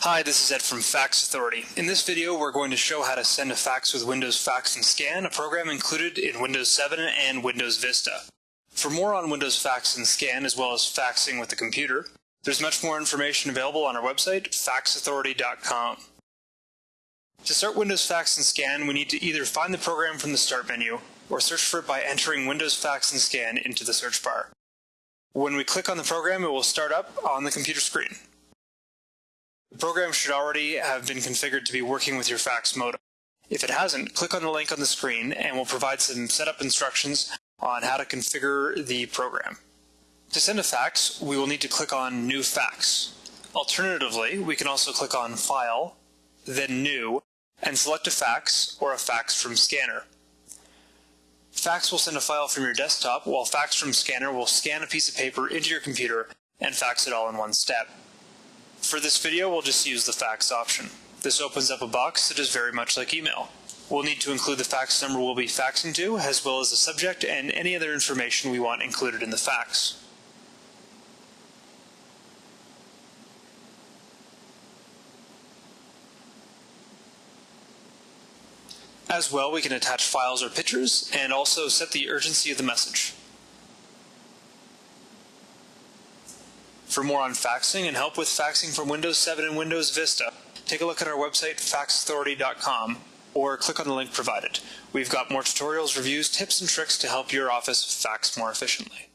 Hi, this is Ed from Fax Authority. In this video, we're going to show how to send a fax with Windows Fax and Scan, a program included in Windows 7 and Windows Vista. For more on Windows Fax and Scan, as well as faxing with the computer, there's much more information available on our website, faxauthority.com. To start Windows Fax and Scan, we need to either find the program from the Start menu, or search for it by entering Windows Fax and Scan into the search bar. When we click on the program, it will start up on the computer screen. The program should already have been configured to be working with your fax modem. If it hasn't, click on the link on the screen and we'll provide some setup instructions on how to configure the program. To send a fax, we will need to click on New Fax. Alternatively, we can also click on File, then New, and select a fax or a fax from Scanner. Fax will send a file from your desktop, while Fax from Scanner will scan a piece of paper into your computer and fax it all in one step. For this video, we'll just use the fax option. This opens up a box that is very much like email. We'll need to include the fax number we'll be faxing to, as well as the subject and any other information we want included in the fax. As well, we can attach files or pictures, and also set the urgency of the message. For more on faxing and help with faxing from Windows 7 and Windows Vista, take a look at our website, faxauthority.com, or click on the link provided. We've got more tutorials, reviews, tips, and tricks to help your office fax more efficiently.